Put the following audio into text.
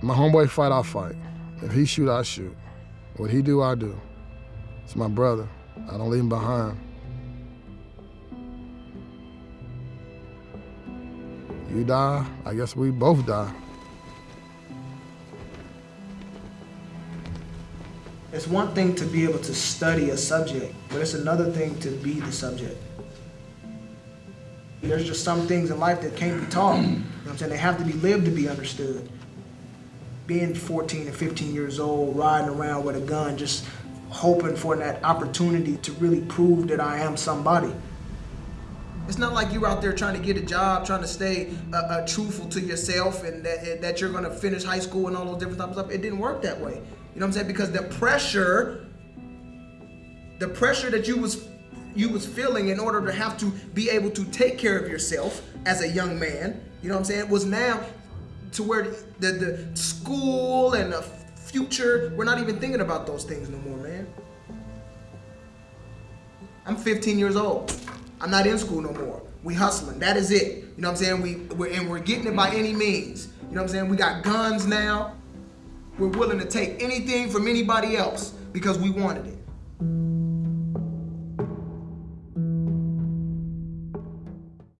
My homeboy fight, I fight. If he shoot, I shoot. What he do, I do. It's my brother. I don't leave him behind. You die, I guess we both die. It's one thing to be able to study a subject, but it's another thing to be the subject. There's just some things in life that can't be taught. You know what I'm saying? They have to be lived to be understood. Being 14 and 15 years old, riding around with a gun, just hoping for that opportunity to really prove that I am somebody. It's not like you're out there trying to get a job, trying to stay uh, uh, truthful to yourself and that, that you're gonna finish high school and all those different types of stuff. It didn't work that way. You know what I'm saying? Because the pressure, the pressure that you was you was feeling in order to have to be able to take care of yourself as a young man, you know what I'm saying, was now to where the, the school and the future, we're not even thinking about those things no more, man. I'm 15 years old. I'm not in school no more. We hustling. That is it. You know what I'm saying? We we're, and we're getting it by any means. You know what I'm saying? We got guns now. We're willing to take anything from anybody else because we wanted it.